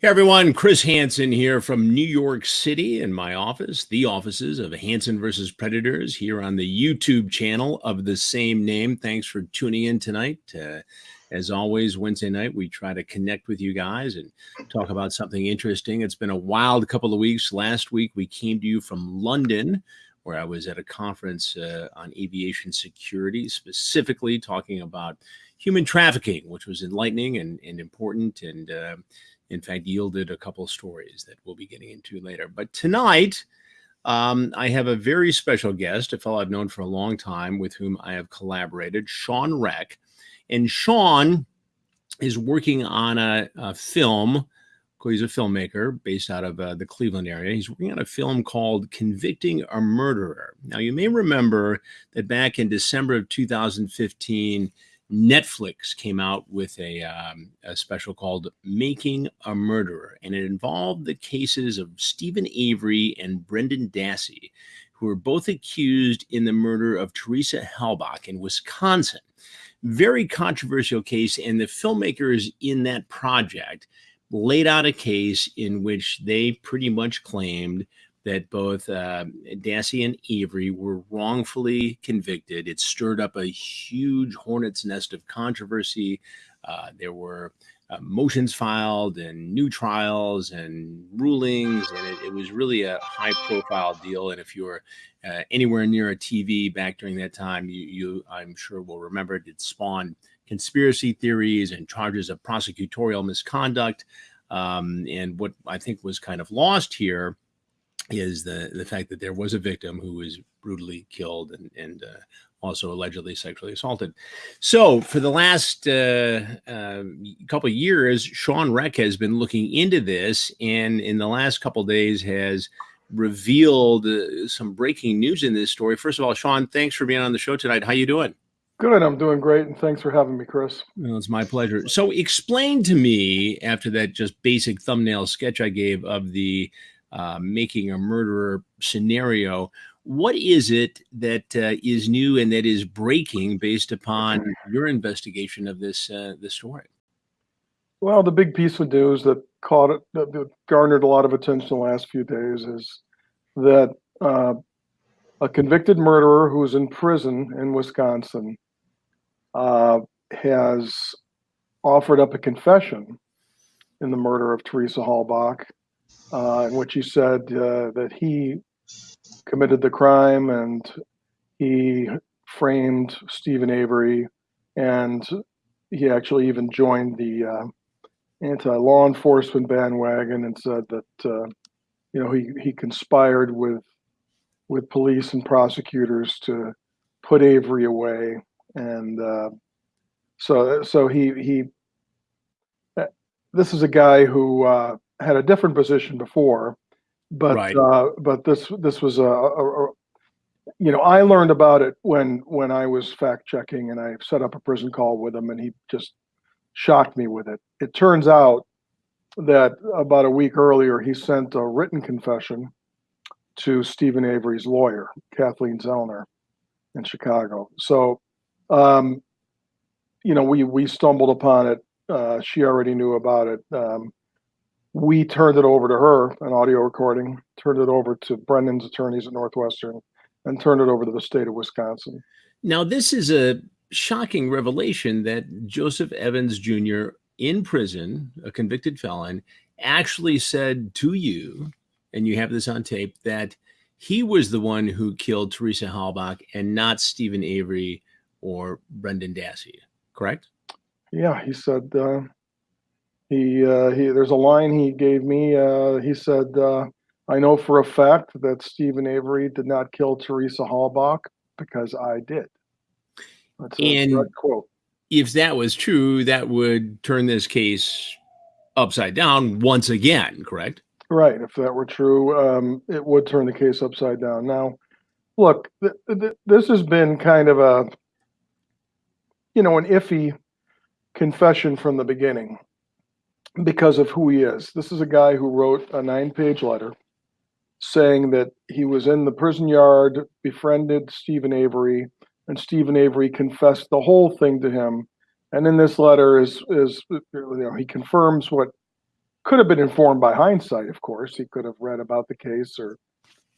Hey everyone, Chris Hansen here from New York City in my office, the offices of Hansen versus Predators here on the YouTube channel of the same name. Thanks for tuning in tonight. Uh, as always, Wednesday night, we try to connect with you guys and talk about something interesting. It's been a wild couple of weeks. Last week, we came to you from London, where I was at a conference uh, on aviation security, specifically talking about human trafficking, which was enlightening and, and important. And uh, in fact, yielded a couple stories that we'll be getting into later. But tonight, um, I have a very special guest, a fellow I've known for a long time with whom I have collaborated, Sean Rech. And Sean is working on a, a film. He's a filmmaker based out of uh, the Cleveland area. He's working on a film called Convicting a Murderer. Now, you may remember that back in December of 2015, Netflix came out with a, um, a special called Making a Murderer, and it involved the cases of Steven Avery and Brendan Dassey, who were both accused in the murder of Teresa Halbach in Wisconsin. Very controversial case, and the filmmakers in that project laid out a case in which they pretty much claimed that both uh, Dassey and Avery were wrongfully convicted. It stirred up a huge hornet's nest of controversy. Uh, there were uh, motions filed and new trials and rulings, and it, it was really a high profile deal. And if you were uh, anywhere near a TV back during that time, you, you, I'm sure, will remember it, it spawned conspiracy theories and charges of prosecutorial misconduct. Um, and what I think was kind of lost here is the the fact that there was a victim who was brutally killed and and uh, also allegedly sexually assaulted. So for the last uh, uh, couple of years, Sean Rech has been looking into this, and in the last couple days has revealed uh, some breaking news in this story. First of all, Sean, thanks for being on the show tonight. How you doing? Good, I'm doing great, and thanks for having me, Chris. Well, it's my pleasure. So, explain to me after that just basic thumbnail sketch I gave of the uh, making a murderer scenario. What is it that uh, is new and that is breaking based upon your investigation of this uh, this story? Well, the big piece of news that caught it, that, that garnered a lot of attention the last few days is that uh, a convicted murderer who's in prison in Wisconsin uh, has offered up a confession in the murder of Teresa Halbach in which he said uh, that he committed the crime and he framed Steven Avery, and he actually even joined the uh, anti-law enforcement bandwagon and said that uh, you know he he conspired with with police and prosecutors to put Avery away, and uh, so so he he. This is a guy who uh, had a different position before, but right. uh, but this this was a, a, a, you know I learned about it when when I was fact checking and I set up a prison call with him and he just shocked me with it. It turns out that about a week earlier he sent a written confession to Steven Avery's lawyer, Kathleen Zellner, in Chicago. So, um, you know, we we stumbled upon it. Uh, she already knew about it. Um, we turned it over to her, an audio recording, turned it over to Brendan's attorneys at Northwestern, and turned it over to the state of Wisconsin. Now, this is a shocking revelation that Joseph Evans Jr., in prison, a convicted felon, actually said to you, and you have this on tape, that he was the one who killed Teresa Halbach and not Steven Avery or Brendan Dassey, correct? Yeah, he said uh, he uh, he there's a line he gave me. Uh, he said, uh, "I know for a fact that Steven Avery did not kill Teresa Halbach because I did." That's a and quote. If that was true, that would turn this case upside down once again, correct? Right. If that were true, um, it would turn the case upside down. Now, look, th- th- this has been kind of a, you know, an iffy confession from the beginning because of who he is. This is a guy who wrote a nine page letter saying that he was in the prison yard, befriended Steven Avery, and Steven Avery confessed the whole thing to him. And in this letter is is you know he confirms what could have been informed by hindsight, of course. He could have read about the case or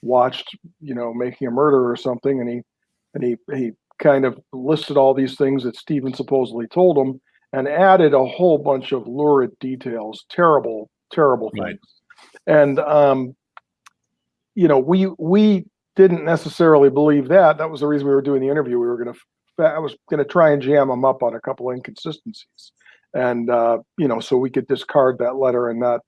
watched, you know, making a murder or something, and he and he he kind of listed all these things that Steven supposedly told him and added a whole bunch of lurid details, terrible, terrible things. Right. And um, you know, we we didn't necessarily believe that. That was the reason we were doing the interview. We were going to, I was going to try and jam him up on a couple inconsistencies, and uh, you know, so we could discard that letter and not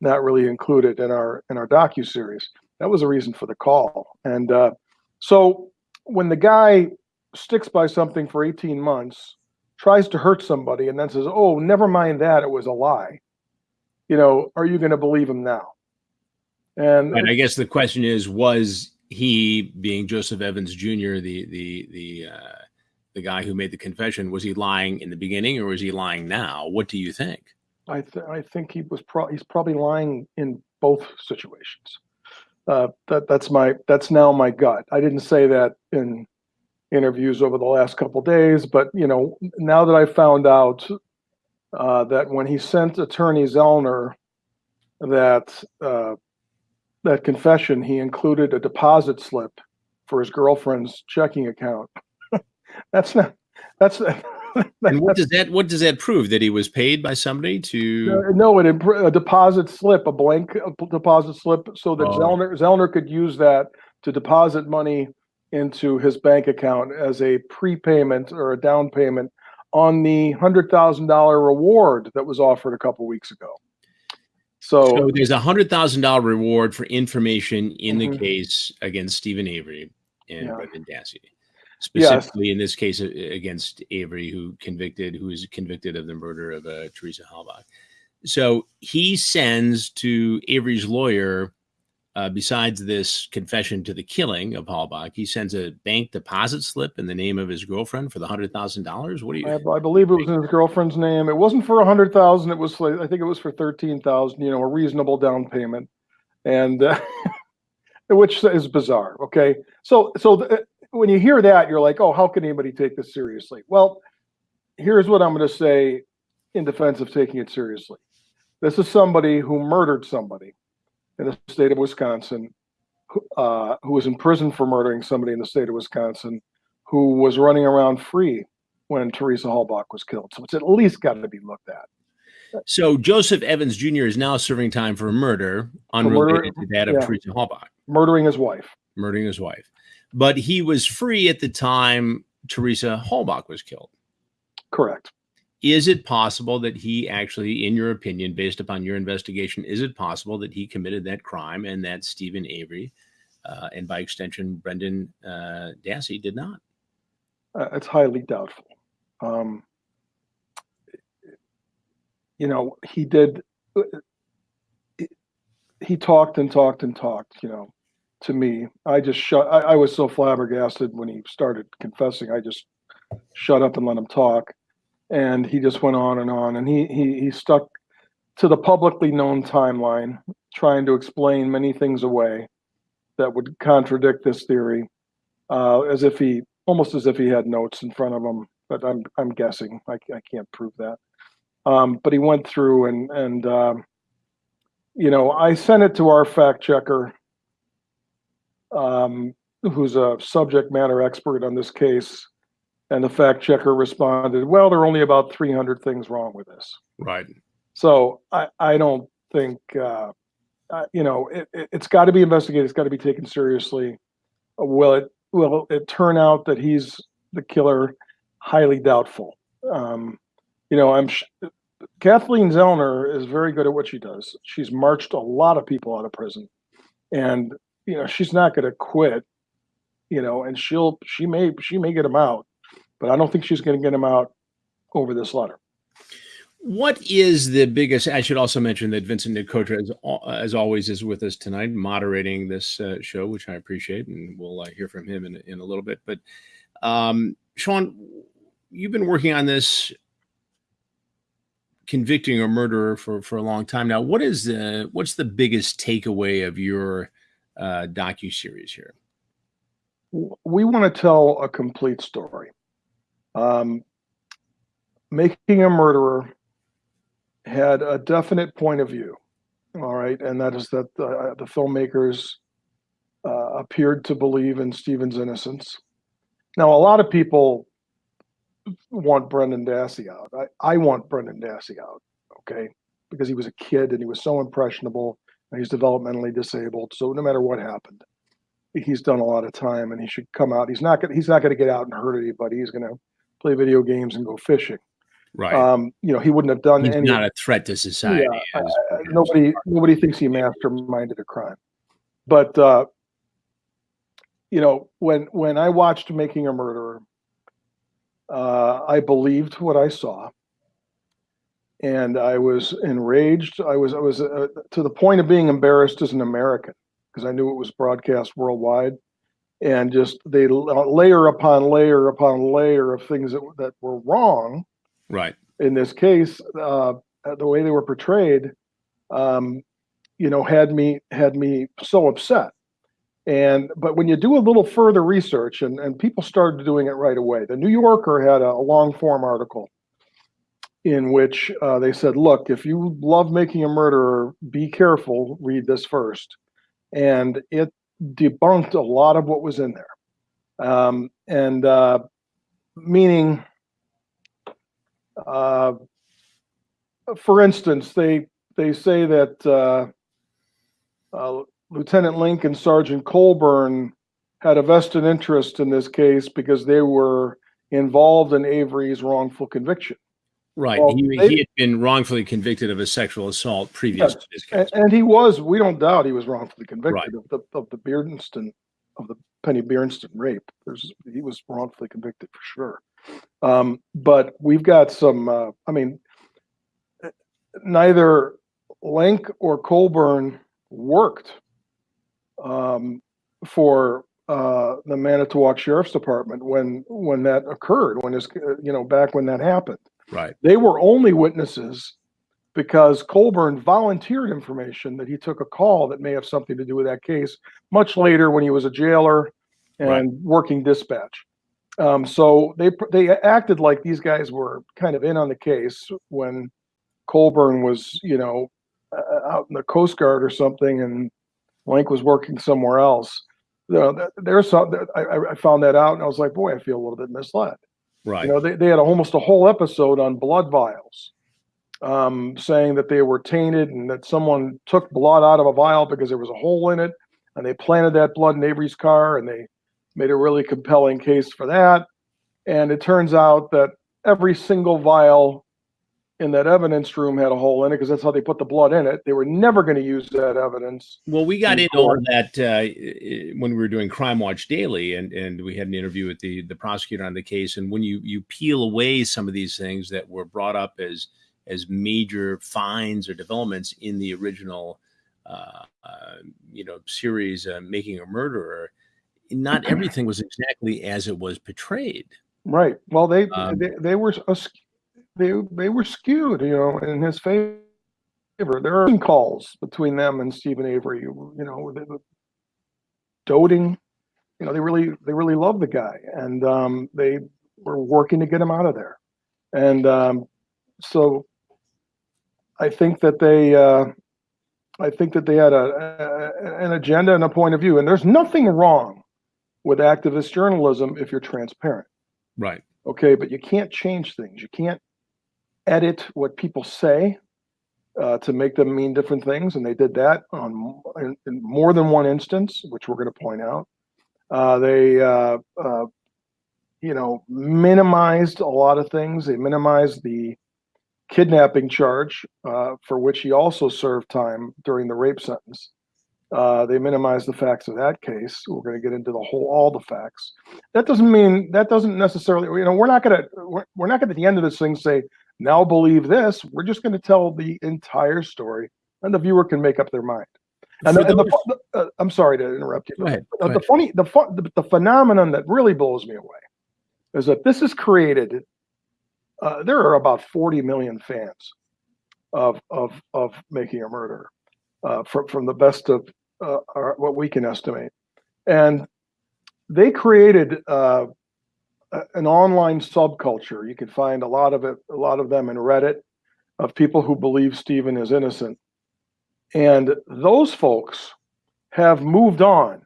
not really include it in our in our docu series. That was the reason for the call. And uh, so when the guy sticks by something for 18 months, tries to hurt somebody, and then says, "Oh, never mind that, it was a lie," you know, are you going to believe him now? And And I guess the question is, was he being Joseph Evans Jr., the the the uh, the guy who made the confession, was he lying in the beginning or was he lying now? What do you think? I th- I think he was pro- he's probably lying in both situations. Uh, that that's my that's now my gut. I didn't say that in interviews over the last couple days, but you know now that I found out uh, that when he sent Attorney Zellner that uh, that confession, he included a deposit slip for his girlfriend's checking account. that's not that's And what does that what does that prove? That he was paid by somebody to Uh, No, it a deposit slip, a blank deposit slip, so that Oh. Zellner Zellner could use that to deposit money into his bank account as a prepayment or a down payment on the hundred thousand dollar reward that was offered a couple weeks ago. So, So there's a hundred thousand dollar reward for information in the Mhm. case against Steven Avery and Yeah. Brendan Dassey. Yes. Specifically in this case uh, against Avery, who convicted, who is convicted of the murder of uh, Teresa Halbach. So he sends to Avery's lawyer, uh, besides this confession to the killing of Halbach, he sends a bank deposit slip in the name of his girlfriend for the hundred thousand dollars. What do you? I, I believe it was in his girlfriend's name. It wasn't for a hundred thousand. It was I think it was for thirteen thousand. You know, a reasonable down payment, and uh, which is bizarre. Okay, so so when you hear that, you're like, oh, how can anybody take this seriously? Well, here's what I'm going to say in defense of taking it seriously. This is somebody who murdered somebody in the state of Wisconsin, who, uh, who was in prison for murdering somebody in the state of Wisconsin, who was running around free when Teresa Halbach was killed. So it's at least got to be looked at. So Joseph Evans Jr. is now serving time for murder unrelated to that of yeah. Teresa Halbach. Murdering his wife. murdering his wife. But he was free at the time Teresa Halbach was killed. Correct. Is it possible that he actually, in your opinion, based upon your investigation, is it possible that he committed that crime and that Steven Avery, uh, and by extension Brendan uh, Dassey, did not? Uh, it's highly doubtful. Um, you know, he did. He talked and talked and talked. You know, to me, I just shut. I, I was so flabbergasted when he started confessing. I just shut up and let him talk, and he just went on and on. And he he he stuck to the publicly known timeline, trying to explain many things away that would contradict this theory, uh, as if he almost as if he had notes in front of him. But I'm I'm guessing. I, I can't prove that. Um, but he went through and and um, you know I sent it to our fact checker, um, who's a subject matter expert on this case, and the fact checker responded, "Well, there are only about 300 things wrong with this." Right. So I I don't think uh, uh, you know it, it's got to be investigated. It's got to be taken seriously. Uh, Will it will it turn out that he's the killer? Highly doubtful. Um, you know, I'm sh- Kathleen Zellner is very good at what she does. She's marched a lot of people out of prison, and you know she's not going to quit. You know, and she'll she may she may get him out, but I don't think she's going to get him out over this letter. What is the biggest? I should also mention that Vincent Nicotra, as, as always, is with us tonight, moderating this uh, show, which I appreciate, and we'll uh, hear from him in, in a little bit. But um, Sean, you've been working on this convicting a murderer for for a long time now. What is the what's the biggest takeaway of your uh, docu series here? we want to tell a complete story. Um, making a murderer had a definite point of view. All right, and that is that uh, the filmmakers uh, appeared to believe in Steven's innocence. Now, a lot of people want Brendan Dassey out. I, I want Brendan Dassey out, okay, because he was a kid and he was so impressionable and he's developmentally disabled. So no matter what happened, he's done a lot of time and he should come out. He's not gonna he's not gonna get out and hurt anybody. He's gonna play video games and go fishing. Right. Um, you know, he wouldn't have done He's any. not a threat to society. Yeah, as- nobody nobody thinks he masterminded a crime, but uh, you know when when I watched Making a Murderer, uh, I believed what I saw, and I was enraged. I was I was uh, to the point of being embarrassed as an American because I knew it was broadcast worldwide, and just they layer upon layer upon layer of things that that were wrong right. in this case, uh, the way they were portrayed, um, you know, had me had me so upset. And but when you do a little further research, and and people started doing it right away. The New Yorker had a, a long form article in which uh, they said, "Look, if you love making a murderer, be careful. Read this first. And it debunked a lot of what was in there, um, and uh, meaning uh, for instance, they they say that uh, uh, Lieutenant Lenk and Sergeant Colborn had a vested interest in this case because they were involved in Avery's wrongful conviction, Right. Well, he, they- he had been wrongfully convicted of a sexual assault previous Yes, to this case. and he was. We don't doubt he was wrongfully convicted Right. of the of the Beerntsen of the Penny Beerntsen rape. There's he was wrongfully convicted for sure. Um, but we've got some. Uh, I mean, neither Lenk or Colborn worked um, for uh, the Manitowoc Sheriff's Department when when that occurred. When this, uh, you know, back when that happened, Right. they were only witnesses because Colborn volunteered information that he took a call that may have something to do with that case much later when he was a jailer and Right. working dispatch. Um, so they they acted like these guys were kind of in on the case when Colborn was, you know, uh, out in the Coast Guard or something, and Lenk was working somewhere else. You know, there's some. I, I- I found that out, and I was like, boy, I feel a little bit misled. Right. You know, they, they had almost a whole episode on blood vials, um, saying that they were tainted and that someone took blood out of a vial because there was a hole in it, and they planted that blood in Avery's car, and they made a really compelling case for that. And it turns out that every single vial in that evidence room had a hole in it because that's how they put the blood in it. They were never going to use that evidence. Well, we got in that uh, when we were doing Crime Watch Daily, and and we had an interview with the the prosecutor on the case. And when you you peel away some of these things that were brought up as as major finds or developments in the original, uh, uh, you know, series, uh, Making a Murderer, not everything was exactly as it was portrayed. Right. Well, they Um, they, they were they they were skewed, you know, in his favor. There are calls between them and Steven Avery. You know, they were doting. You know, they really they really love the guy, and um, they were working to get him out of there. And um, so, I think that they. Uh, I think that they had a, a an agenda and a point of view, and there's nothing wrong with activist journalism if you're transparent Right. okay but you can't change things you can't edit what people say uh, to make them mean different things and they did that on in, in more than one instance which we're going to point out. Uh, they uh, uh, you know minimized a lot of things. They minimized the kidnapping charge uh, for which he also served time during the rape sentence uh, they minimize the facts of that case. We're going to get into the whole, all the facts. That doesn't mean that doesn't necessarily. You know, we're not going to we're, we're not going to at the end of this thing say now believe this. We're just going to tell the entire story, and the viewer can make up their mind. And, the, and the, uh, I'm sorry to interrupt you. Go ahead. The ahead. funny, the, the the phenomenon that really blows me away is that this is created. Uh, there are about 40 million fans of of of making a murder uh, from from the best of uh, our, what we can estimate, and they created uh, an online subculture. You can find a lot of it, a lot of them in Reddit. of people who believe Steven is innocent. And those folks have moved on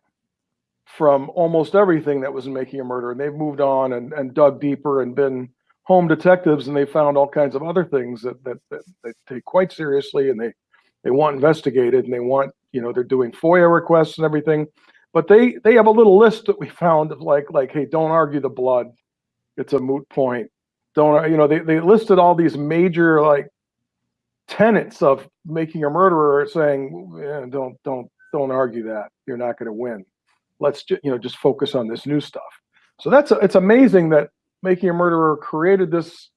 from almost everything that was making a murder. And they've moved on and, and dug deeper and been home detectives and they found all kinds of other things that, that, that they take quite seriously and they, they want investigated and they want, you know, they're doing FOIA requests and everything. But they they have a little list that we found of like like, hey, don't argue the blood. It's a moot point. Don't you know, they, they listed all these major like tenets of making a murderer saying, don't don't don't argue that. You're not going to win. Let's just you know just focus on this new stuff. So that's it's amazing that making a murderer created this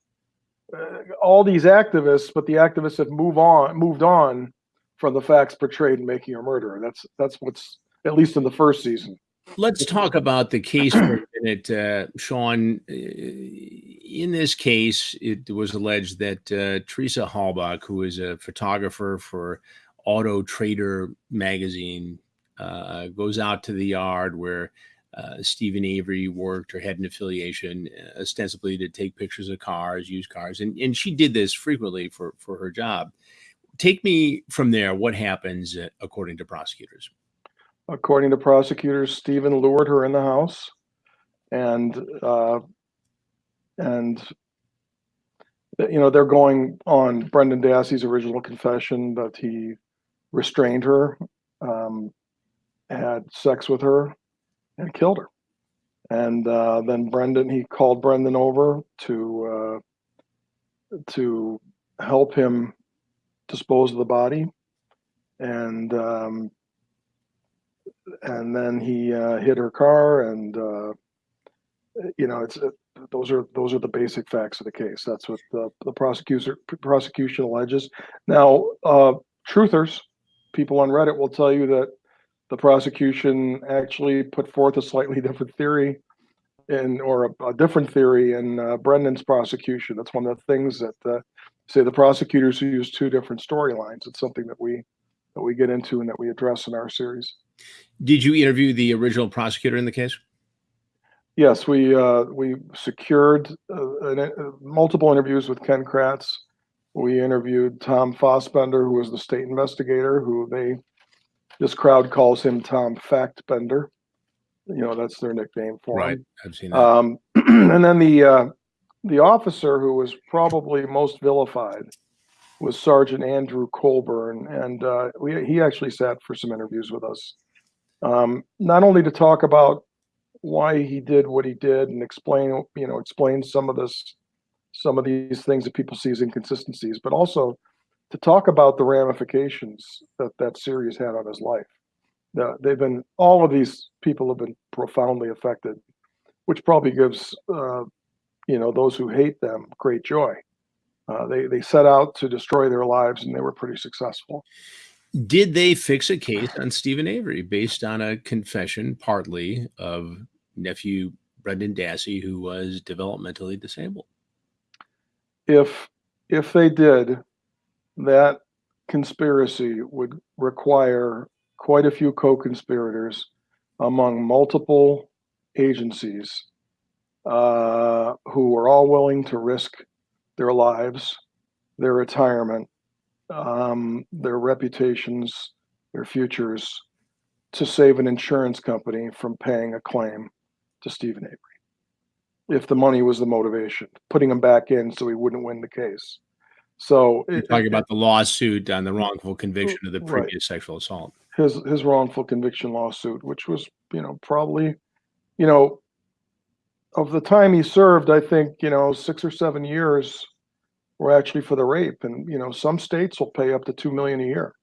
uh, all these activists, but the activists have moved on moved on from the facts portrayed in making a murderer. That's that's what's at least in the first season. Let's talk about the case for a minute, uh, Sean. Uh, in this case, it was alleged that uh, Teresa Halbach, who is a photographer for Auto Trader magazine, uh, goes out to the yard where uh, Steven Avery worked or had an affiliation, uh, ostensibly to take pictures of cars, used cars, and, and she did this frequently for, for her job. Take me from there. What happens uh, according to prosecutors? According to prosecutors, Steven lured her in the house, and uh, and you know they're going on Brendan Dassey's original confession that he restrained her, um, had sex with her, and killed her. And uh, then Brendan, he called Brendan over to uh, to help him dispose of the body, and um, and then he uh, hit her car, and uh, you know, it's those are those are the basic facts of the case. That's what the the prosecutor prosecution alleges. Now, uh, truthers, people on Reddit will tell you that the prosecution actually put forth a slightly different theory in or a, a different theory in uh, Brendan's prosecution. That's one of the things that uh, say the prosecutors use two different storylines. It's something that we that we get into and that we address in our series. Did you interview the original prosecutor in the case? Yes, we uh, we secured uh, an, uh, multiple interviews with Ken Kratz. We interviewed Tom Fassbender, who was the state investigator, who they this crowd calls him Tom Factbender. You know, that's their nickname for right. him. I've seen that. Um, and then the uh, the officer who was probably most vilified was Sergeant Andrew Colborn, and uh, we, he actually sat for some interviews with us, um, not only to talk about why he did what he did and explain, you know, explain some of this, some of these things that people see as inconsistencies, but also to talk about the ramifications that that series had on his life. Uh, they've been all of these people have been profoundly affected, which probably gives uh, you know those who hate them great joy. Uh, they they set out to destroy their lives, and they were pretty successful. Did they fix a case on Steven Avery based on a confession, partly of nephew Brendan Dassey, who was developmentally disabled? If if they did, that conspiracy would require quite a few co-conspirators among multiple agencies uh, who were all willing to risk their lives, their retirement, um, their reputations, their futures to save an insurance company from paying a claim to Steven Avery. If the money was the motivation, putting him back in so he wouldn't win the case. So You're it, talking about the lawsuit on the wrongful conviction of the Right. previous sexual assault. his his wrongful conviction lawsuit, which was you know probably, you know, of the time he served, I think you know six or seven years were actually for the rape, and you know some states will pay up to two million a year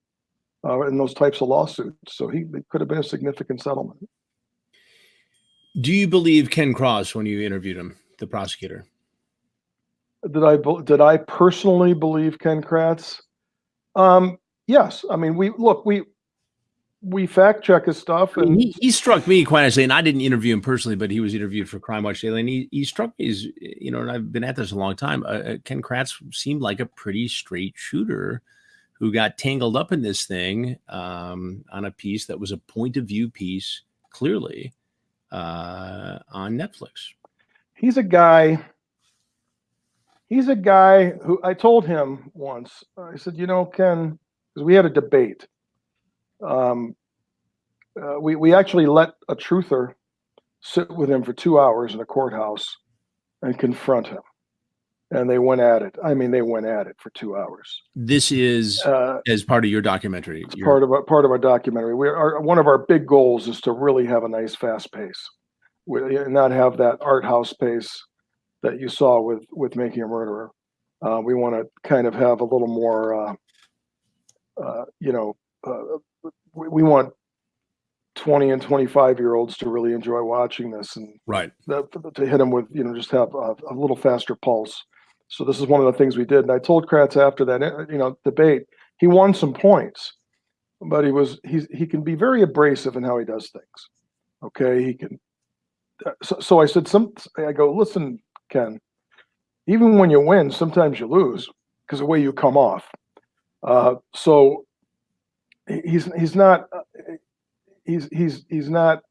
uh, in those types of lawsuits. So he it could have been a significant settlement. Do you believe Ken Kratz when you interviewed him, the prosecutor? Did I did I personally believe Ken Kratz? Um, yes. I mean, we look we we fact check his stuff, and he, he struck me quite honestly, and I didn't interview him personally, but he was interviewed for Crime Watch Daily, and he, he struck me as you know, and I've been at this a long time. Uh, uh, Ken Kratz seemed like a pretty straight shooter who got tangled up in this thing um, on a piece that was a point of view piece, clearly uh, on Netflix. he's a guy. he's a guy who I told him once. I said, you know, Ken, because we had a debate. Um, uh, we we actually let a truther sit with him for two hours in a courthouse and confront him, and they went at it. I mean, they went at it for two hours. This is Uh, as part of your documentary. Your- part of our part of our documentary. We are one of our big goals is to really have a nice fast pace, we, and not have that art house pace that you saw with with making a murderer. Uh, we want to kind of have a little more, uh, uh, you know, uh, we, we want twenty and twenty five year olds to really enjoy watching this and right. that, to hit them with, you know, just have a, a little faster pulse. So this is one of the things we did. And I told Kratz after that, eh, you know, debate, he won some points, but he was, he's, he can be very abrasive in how he does things. Okay. He can, uh, so, so I said, some, I go, listen, Ken, even when you win, sometimes you lose because the way you come off. Uh, so he's, he's not, uh, he's, he's, he's not,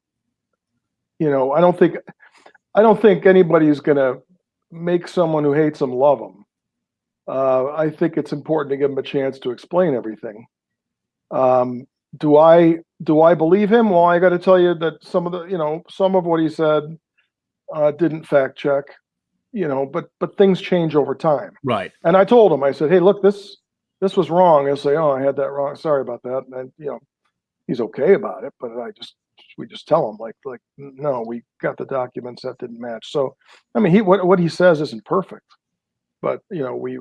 you know, I don't think, I don't think anybody's gonna make someone who hates them love them. Uh, I think it's important to give him a chance to explain everything. Um, do I do I believe him? Well, I got to tell you that some of the you know some of what he said uh, didn't fact check, you know, but but things change over time. Right. And I told him, I said, hey, look, this this was wrong. He'll say, oh, I had that wrong. Sorry about that. And you know, he's okay about it, but I just we just tell him like like no, we got the documents that didn't match. So I mean, he what what he says isn't perfect, but you know we.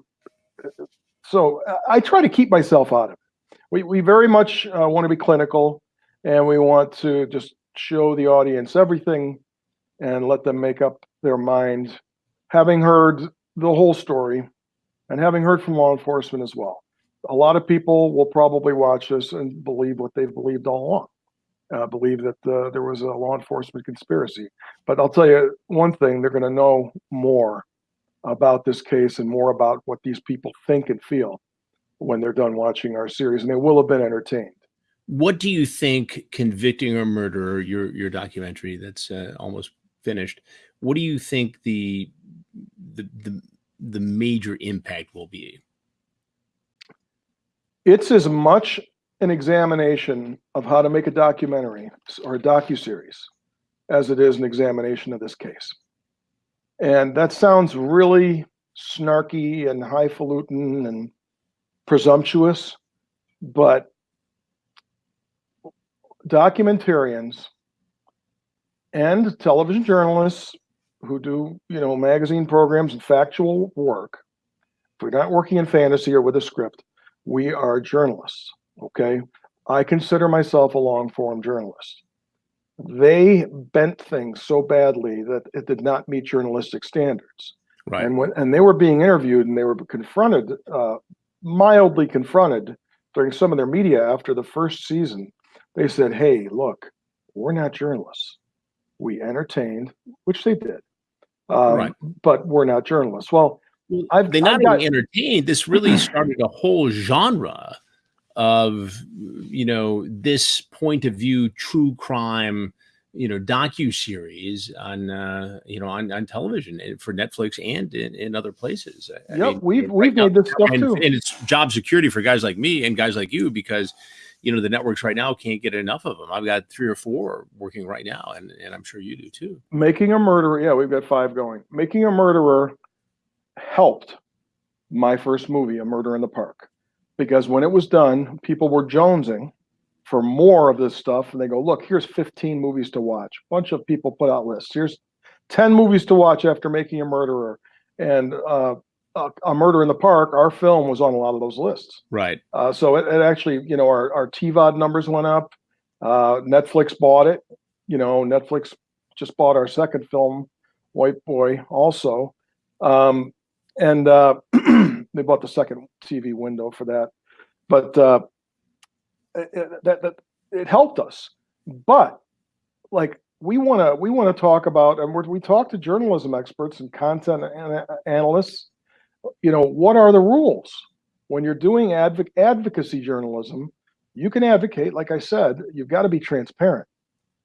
So I- I try to keep myself out of it. We we very much uh, want to be clinical, and we want to just show the audience everything, and let them make up their mind, having heard the whole story, and having heard from law enforcement as well. A lot of people will probably watch this and believe what they've believed all along uh, believe that uh, there was a law enforcement conspiracy. But I'll tell you one thing: they're going to know more about this case and more about what these people think and feel when they're done watching our series, and they will have been entertained. What do you think convicting a murderer, your your documentary that's uh, almost finished, what do you think the the the the major impact will be? It's as much an examination of how to make a documentary or a docuseries as it is an examination of this case. And that sounds really snarky and highfalutin and presumptuous, but documentarians and television journalists who do, you know, magazine programs and factual work, if we're not working in fantasy or with a script, we are journalists. Okay. I consider myself a long form journalist. They bent things so badly that it did not meet journalistic standards. Right. And when and they were being interviewed and they were confronted, uh, mildly confronted during some of their media after the first season, they said, "Hey, look, we're not journalists. We entertained, which they did, um, Right. but we're not journalists." Well, Well, I've- they not I've got- entertained, this really started a whole genre of you know this point of view true crime you know docu series on uh you know on, on television for netflix and in, in other places I yep, mean, we've right we've now- made this stuff and, too. and it's job security for guys like me and guys like you because you know the networks right now can't get enough of them i've got three or four working right now and, and i'm sure you do too Making a murderer, yeah, we've got five going. Making a murderer helped my first movie, A Murder in the Park, because when it was done, people were jonesing for more of this stuff, and they go, "Look, here's 15 movies to watch." A bunch of people put out lists. Here's 10 movies to watch after Making a Murderer, and uh, a, a Murder in the Park. Our film was on a lot of those lists. right Uh, so it, it actually, you know, our, our TVOD numbers went up. Uh, Netflix bought it. You know, Netflix just bought our second film, White Boy, also. Um, and uh, they bought the second TV window for that. But uh, it, that, that it helped us. But like we want to we want to talk about and we talk to journalism experts and content an- analysts. You know, what are the rules? when you're doing advoc- advocacy journalism, you can advocate, like I said, you've got to be transparent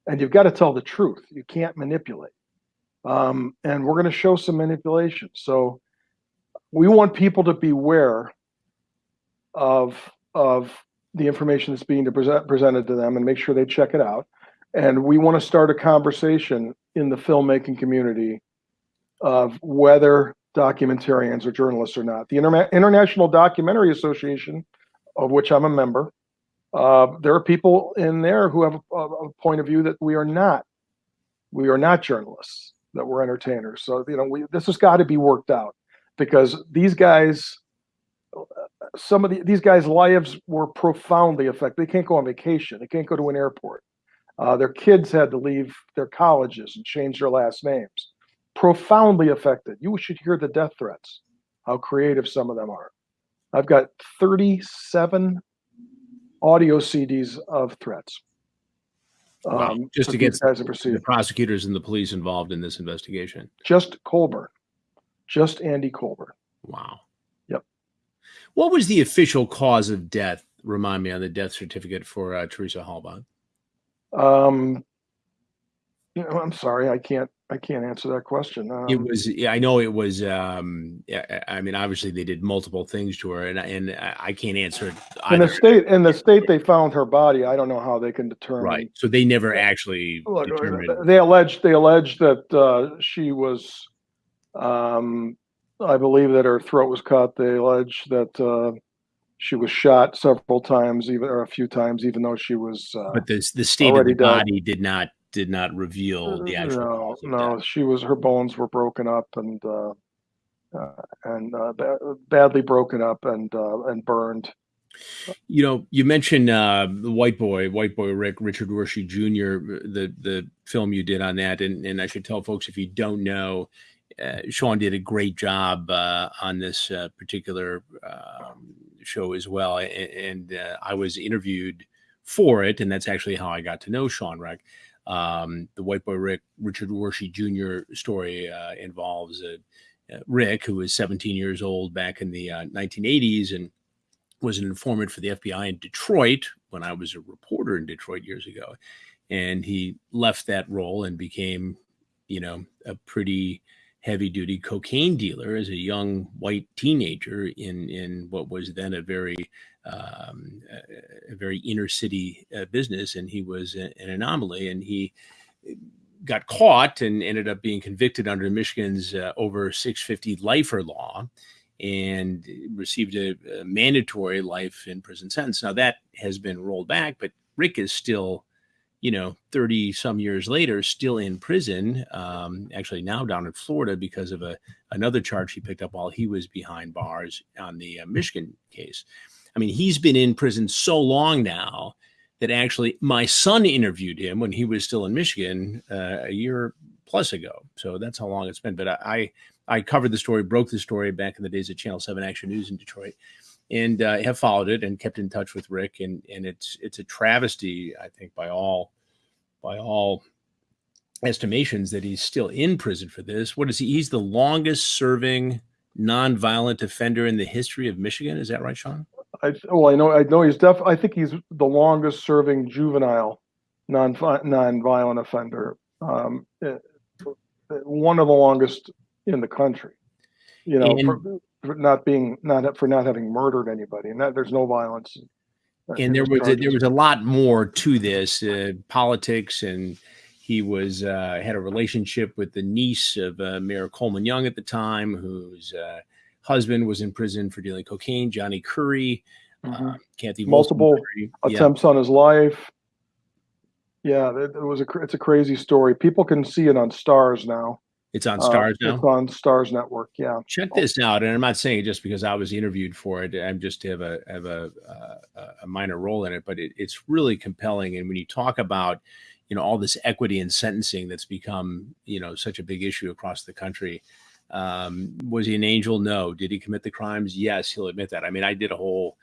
and you've got to tell the truth. You can't manipulate. Um, and we're going to show some manipulation. So we want people to beware of of the information that's being present, presented to them and make sure they check it out. And we want to start a conversation in the filmmaking community of whether documentarians or journalists or not. The Inter International Documentary Association, of which I'm a member, uh, there are people in there who have a, a, point of view that we are not. We are not journalists. That we're entertainers. So you know, we, this has got to be worked out because these guys, some of the, these guys' lives were profoundly affected. They can't go on vacation. They can't go to an airport. Uh, their kids had to leave their colleges and change their last names profoundly affected. You should hear the death threats, how creative some of them are. I've got 37 audio CDs of threats. Wow. Um, just to get the prosecutors and the police involved in this investigation. Just Colborn, just Andy Colborn. Wow. Yep. What was the official cause of death? Remind me on the death certificate for uh, Teresa Halbach. Um, you know, I'm sorry, I can't I can't answer that question. Um, it was, yeah, I know it was. Um, I mean, obviously they did multiple things to her, and and I can't answer it. Either. In the state, in the state, they found her body. I don't know how they can determine. Right. So they never actually Look, determined. They alleged they alleged that uh, she was. Um, I believe that her throat was cut. They allege that uh, she was shot several times, even or a few times, even though she was. Uh, but the the state of the body did not did not reveal the actual. No, no, she was her bones were broken up and uh, uh, and uh, badly broken up and uh, and burned. You know, you mentioned uh, the White Boy, White Boy Rick, Richard Wershe Jr., the the film you did on that, and and I should tell folks if you don't know, Sean did a great job uh, on this uh, particular um, show as well, and, and uh, I was interviewed for it, and that's actually how I got to know Sean Rech. Um, the White Boy Rick, Richard Wershe Jr. story uh, involves uh, Rick, who was 17 years old back in the 1980s uh, and was an informant for the FBI in Detroit when I was a reporter in Detroit years ago. And he left that role and became, you know, a pretty heavy duty cocaine dealer as a young white teenager in in what was then a very um, a, very inner city uh, business, and he was an anomaly. And he got caught and ended up being convicted under Michigan's uh, over 650 lifer law and received a, a, mandatory life in prison sentence. Now that has been rolled back, but Rick is still, you know, 30 some years later, still in prison. Um, actually, now down in Florida because of a another charge he picked up while he was behind bars on the uh, Michigan case. I mean, he's been in prison so long now that actually my son interviewed him when he was still in Michigan uh, a year plus ago. So that's how long it's been. But I, I covered the story, broke the story back in the days of Channel Seven Action News in Detroit, and uh, have followed it and kept in touch with Rick. And and it's it's a travesty, I think, by all by all estimations that he's still in prison for this. What is he? He's the longest serving nonviolent offender in the history of Michigan. Is that right, Sean? I well, I know I know he's def. I think he's the longest serving juvenile non non-violent offender. Um, eh, one of the longest in the country. You know, and, for, for, not being not for not having murdered anybody, and that there's no violence. And there was a, there was a lot more to this uh, politics, and he was uh, had a relationship with the niece of uh, Mayor Coleman Young at the time, whose uh, husband was in prison for dealing cocaine. Johnny Curry, mm-hmm. uh, Kathy multiple attempts yeah. on his life. Yeah, it, it, was a it's a crazy story. People can see it on Starz now. It's on Starz uh, now. It's on Starz Network. Yeah. Check this out, and I'm not saying it just because I was interviewed for it. I'm just to have a have a uh, a minor role in it, but it, it's really compelling. And when you talk about you know all this equity and sentencing that's become you know such a big issue across the country um, was he an angel? No. Did he commit the crimes? Yes, he'll admit that. I mean, I did a whole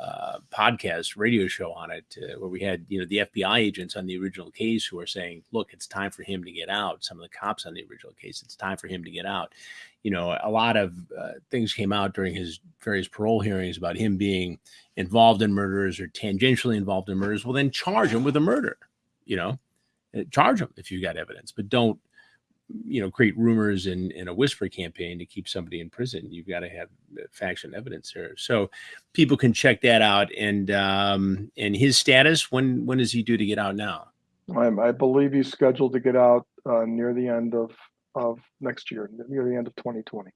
uh, podcast radio show on it uh, where we had you know the FBI agents on the original case who are saying, "Look, it's time for him to get out." Some of the cops on the original case, it's time for him to get out. You know, a lot of uh, things came out during his various parole hearings about him being involved in murders or tangentially involved in murders. Well, then charge him with a murder. You know, uh, charge him if you got evidence, but don't you know create rumors and, and a whisper campaign to keep somebody in prison. You've got to have facts and evidence there, so people can check that out. And um, and his status when when is he due to get out now? I, I believe he's scheduled to get out uh, near the end of of next year, near the end of 2020.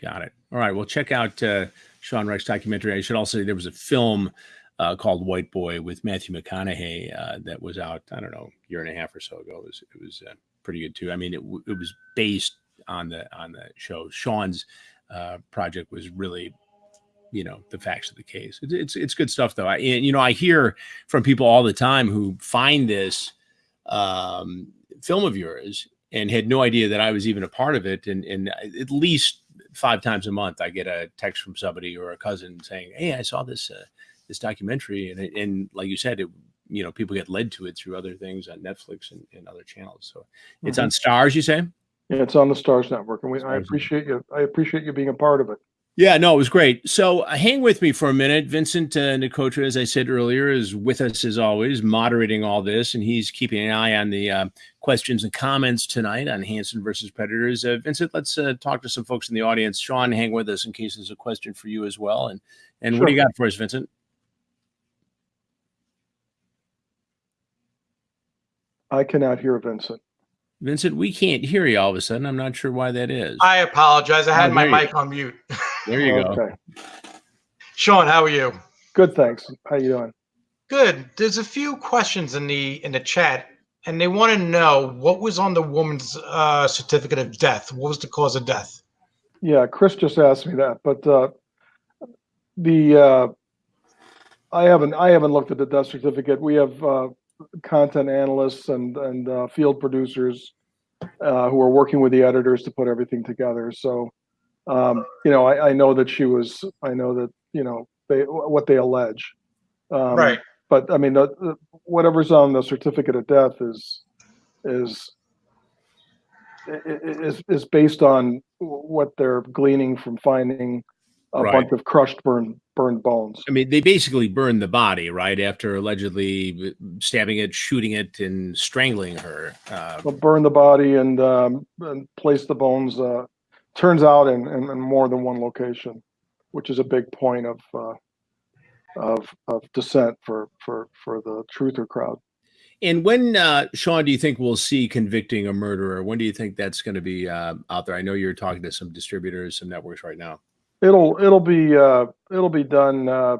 Got it. All right. Well, check out uh, Sean Rech's documentary. I should also say there was a film uh, called White Boy with Matthew McConaughey uh, that was out. I don't know, year and a half or so ago. It was it was uh, pretty good too. I mean, it it was based on the on the show. Sean's uh, project was really you know the facts of the case. It's it's, it's good stuff though. I and, you know I hear from people all the time who find this um, film of yours and had no idea that I was even a part of it. And and at least five times a month, I get a text from somebody or a cousin saying, "Hey, I saw this uh, this documentary," and and like you said, it you know people get led to it through other things on Netflix and, and other channels. So it's mm-hmm. on Starz, you say? Yeah, it's on the Starz Network, and we, I appreciate you. I appreciate you being a part of it. Yeah, no, it was great. So uh, hang with me for a minute. Vincent uh, Nicotra, as I said earlier, is with us as always, moderating all this, and he's keeping an eye on the uh, questions and comments tonight on Hansen versus Predators. Uh, Vincent, let's uh, talk to some folks in the audience. Sean, hang with us in case there's a question for you as well. And and sure. what do you got for us, Vincent? I cannot hear Vincent. Vincent, we can't hear you all of a sudden. I'm not sure why that is. I apologize. I had oh, my mic on mute. There you okay. go. Sean, how are you? Good, thanks. How are you doing? Good. There's a few questions in the in the chat, and they want to know what was on the woman's uh, certificate of death. What was the cause of death? Yeah, Chris just asked me that, but uh, the uh, I haven't I haven't looked at the death certificate. We have uh, content analysts and and uh, field producers uh, who are working with the editors to put everything together. So um, you know, I, I, know that she was. I know that you know they what they allege. Um, right. But I mean, the, the, whatever's on the certificate of death is is is is based on what they're gleaning from finding a right. bunch of crushed, burned, burned bones. I mean, they basically burned the body, right? After allegedly stabbing it, shooting it, and strangling her. Uh, well, burn the body and um, and place the bones uh, turns out in, in, in, more than one location, which is a big point of uh, of of dissent for for for the truther crowd. And when, uh, Sean, do you think we'll see convicting a murderer? When do you think that's going to be uh, out there? I know you're talking to some distributors, some networks right now. It'll it'll be uh, it'll be done. Uh,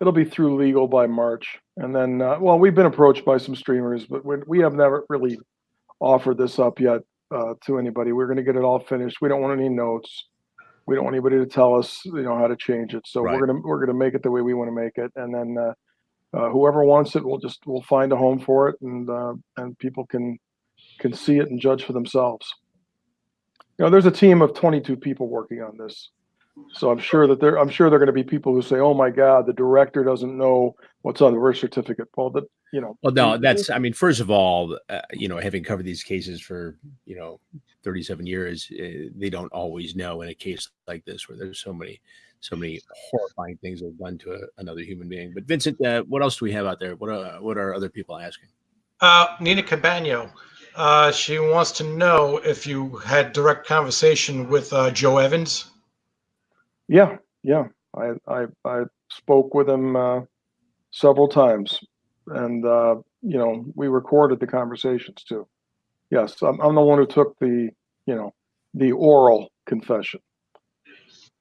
it'll be through legal by March, and then uh, well, we've been approached by some streamers, but we, we have never really offered this up yet uh, to anybody. We're going to get it all finished. We don't want any notes. We don't want anybody to tell us, you know, how to change it. So right. we're gonna we're gonna make it the way we want to make it, and then uh, uh, whoever wants it, we'll just we'll find a home for it, and uh, and people can can see it and judge for themselves. You know, there's a team of 22 people working on this. So I'm sure that there, I'm sure there are going to be people who say, "Oh my God, the director doesn't know what's on the birth certificate." Well, that you know. Well, no, that's. I mean, first of all, uh, you know, having covered these cases for you know 37 years, uh, they don't always know in a case like this where there's so many, so many horrifying things that have done to a, another human being. But Vincent, uh, what else do we have out there? What are what are other people asking? Uh, Nina Cabano. Uh, she wants to know if you had direct conversation with uh, Joe Evans. Yeah, yeah. I I, I spoke with him uh, several times, and uh, you know we recorded the conversations too. Yes, I'm, I'm the one who took the you know the oral confession.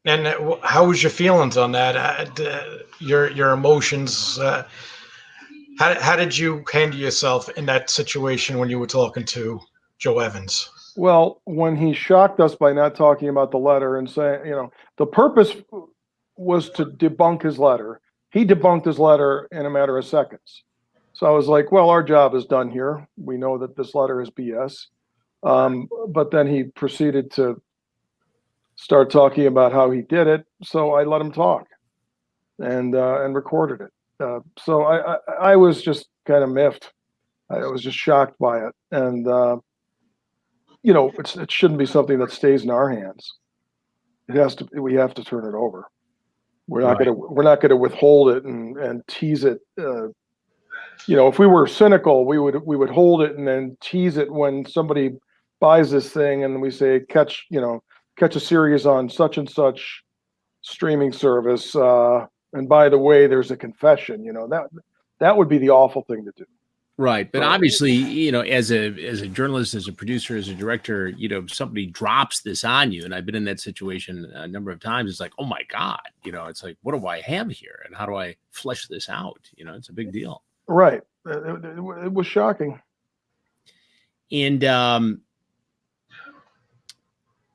And uh, how was your feelings on that? Uh, your your emotions. Uh, how how did you handle yourself in that situation when you were talking to Joe Evans? Well, when he shocked us by not talking about the letter and saying, you know, the purpose was to debunk his letter. He debunked his letter in a matter of seconds. So I was like, well, our job is done here. We know that this letter is BS. Um, but then he proceeded to start talking about how he did it. So I let him talk and uh, and recorded it. Uh, so I, I, I was just kind of miffed. I was just shocked by it. And uh, you know, it's it shouldn't be something that stays in our hands. It has to. We have to turn it over. We're not right. going to. We're not going to withhold it and and tease it. Uh, you know, if we were cynical, we would we would hold it and then tease it when somebody buys this thing and we say catch you know catch a series on such and such streaming service uh and by the way there's a confession you know that that would be the awful thing to do Right, but obviously, you know, as a as a journalist, as a producer, as a director, you know, somebody drops this on you, and I've been in that situation a number of times. It's like, oh my god, you know, it's like, what do I have here, and how do I flesh this out? You know, it's a big deal. right it, it- it- it was shocking And um,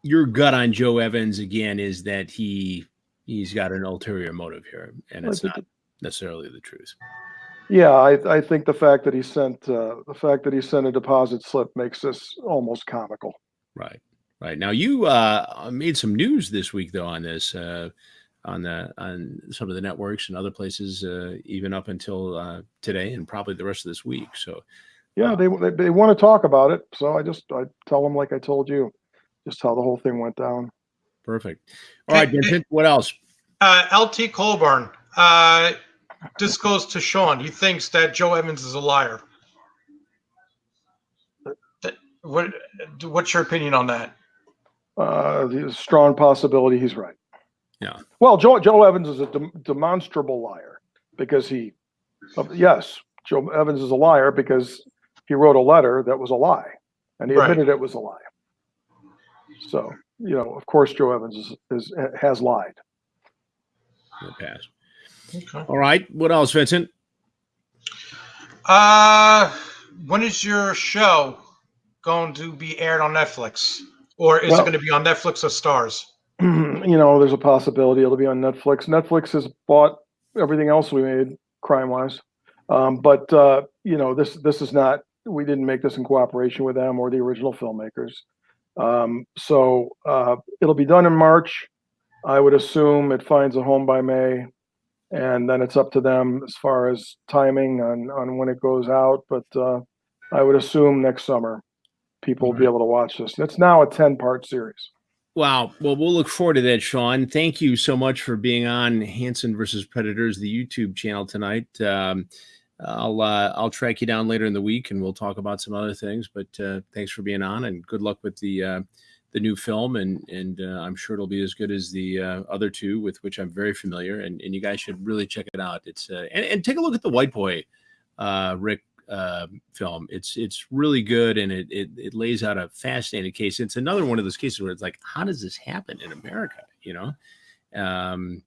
your gut on Joe Evans again is that he he's got an ulterior motive here, and it's not necessarily the truth. Yeah i i think the fact that he sent uh the fact that he sent a deposit slip makes this almost comical Right. Right. Now you uh made some news this week though on this uh on the on some of the networks and other places uh even up until uh today and probably the rest of this week. So yeah they, they they want to talk about it so i just i tell them like i told you just how the whole thing went down perfect. All right, Hey, hey- Vincent, what else? Uh, LT Colborn. Uh, this goes to Sean. He thinks that Joe Evans is a liar. What? What's your opinion on that? uh there's strong possibility he's right Yeah. well joe joe evans is a dem- demonstrable liar because he uh, yes joe evans is a liar because he wrote a letter that was a lie and he Right. admitted it was a lie so you know of course joe evans is, is has lied We'll pass. Okay. All right. What else, Vincent? Uh, when is your show going to be aired on Netflix, or is Well- it going to be on Netflix or Starz? you know, there's a possibility it'll be on Netflix. Netflix has bought everything else we made crime wise. Um, but uh, you know, this this is not we didn't make this in cooperation with them or the original filmmakers. Um, so uh, it'll be done in March. I would assume it finds a home by May, and then it's up to them as far as timing on on when it goes out. But uh, I would assume next summer people will be able to watch this. It's now a ten part series. Wow. Well, we'll look forward to that, Sean. Thank you so much for being on Hansen versus Predators, the YouTube channel tonight. Um, I'll uh, I'll track you down later in the week, and we'll talk about some other things. But uh, thanks for being on, and good luck with the uh, the new film. And and uh, I'm sure it'll be as good as the uh, other two, with which I'm very familiar. And and you guys should really check it out. It's uh, and, and take a look at the White Boy, uh, Rick uh, film. It's it's really good, and it, it it lays out a fascinating case. It's another one of those cases where it's like, how does this happen in America? You know, um,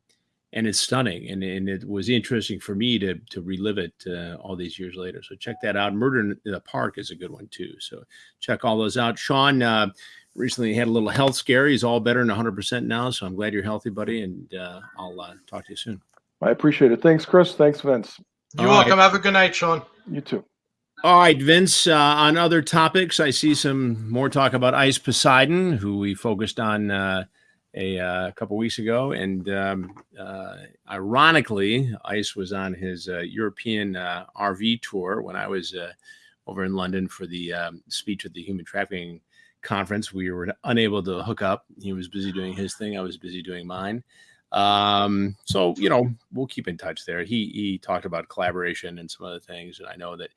and it's stunning, and and it was interesting for me to to relive it uh, all these years later. So check that out. Murder in the Park is a good one too. So check all those out. Sean uh, recently had a little health scare. He's all better and 100 percent now. So I'm glad you're healthy, buddy, and uh, I'll uh, talk to you soon. I appreciate it. Thanks, Chris. Thanks, Vince. You're All right. welcome. Have a good night, Sean. You too. All right, Vince. Uh, on other topics, I see some more talk about Ice Poseidon, who we focused on uh, a, uh, couple weeks ago, and um, uh, ironically, Ice was on his uh, European uh, RV tour when I was uh, over in London for the um, speech at the Human Trafficking Conference. We were unable to hook up. He was busy doing his thing. I was busy doing mine. Um, so you know, we'll keep in touch there. He he talked about collaboration and some other things, and I know that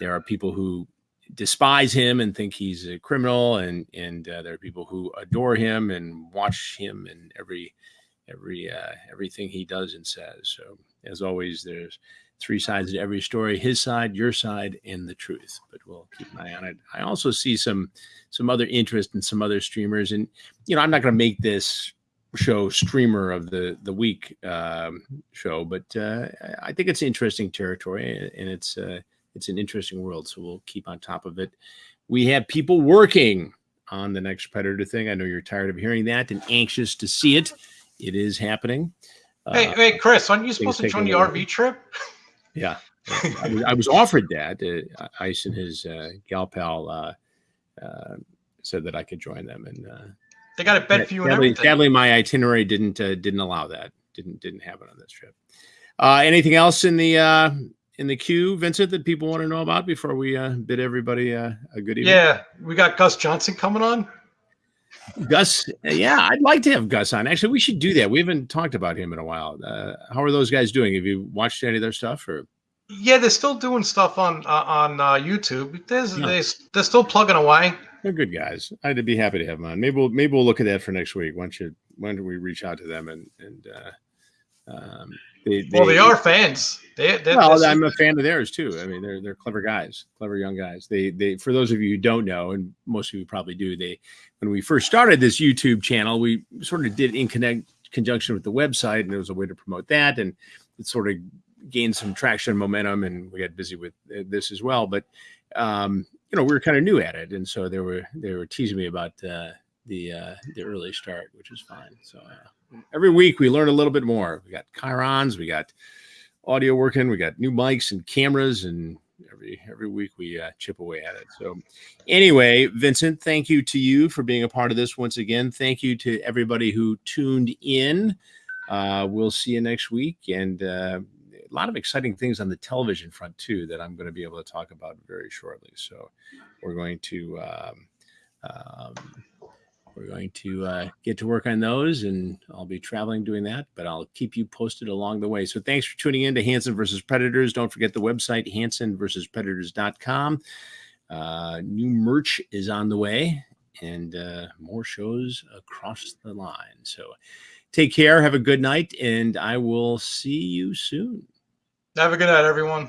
there are people who despise him and think he's a criminal and and uh, there are people who adore him and watch him and every every uh, everything he does and says so as always there's three sides to every story his side your side and the truth. But we'll keep an eye on it. I also see some some other interest in some other streamers. And you know i'm not going to make this show streamer of the the week um, show but uh, I- i think it's interesting territory and it's uh, it's an interesting world so we'll keep on top of it. We have people working on the next predator thing. I know you're tired of hearing that and anxious to see it. It is happening. Hey, Uh, hey, Chris, aren't you supposed to join the RV trip? yeah. I was, I was offered that uh, ice and his uh, gal pal uh, uh, said that i could join them and uh, They got a bed for you sadly, sadly my itinerary didn't uh, didn't allow that didn't didn't happen on this trip. Uh, anything else in the uh, in the queue vincent that people want to know about before we uh, bid everybody uh, a good evening? Yeah, we got Gus Johnson coming on. Gus yeah i'd like to have gus on actually we should do that we haven't talked about him in a while uh, how are those guys doing have you watched any of their stuff or Yeah, they're still doing stuff on uh, on uh, YouTube. There's Yeah. they they're still plugging away. They're good guys. I'd be happy to have them on. Maybe we'll maybe we'll look at that for next week. Why don't you why don't we reach out to them and and uh, um, they, well, they are fans. They, they well, I'm a fan of theirs too. I mean, they're they're clever guys, clever young guys. They they for those of you who don't know, and most of you probably do, they when we first started this YouTube channel, we sort of did in connect conjunction with the website, and it was a way to promote that, and it sort of gained some traction and momentum, and we got busy with uh, this as well. But um, you know, we were kind of new at it, and so they were they were teasing me about uh, the uh, the early start, which is fine. So uh, every week we learn a little bit more. We got chyrons, we got audio working, we got new mics and cameras, and every every week we uh, chip away at it. So anyway, Vincent, thank you to you for being a part of this once again. Thank you to everybody who tuned in. Uh, we'll see you next week, and uh, a lot of exciting things on the television front too that I'm going to be able to talk about very shortly. So we're going to um, um, we're going to uh, get to work on those, and I'll be traveling doing that. But I'll keep you posted along the way. So thanks for tuning in to Hansen versus Predators. Don't forget the website Hansen versus Predators.com. Uh, new merch is on the way, and uh, more shows across the line. So take care, have a good night, and I will see you soon. Have a good night, everyone.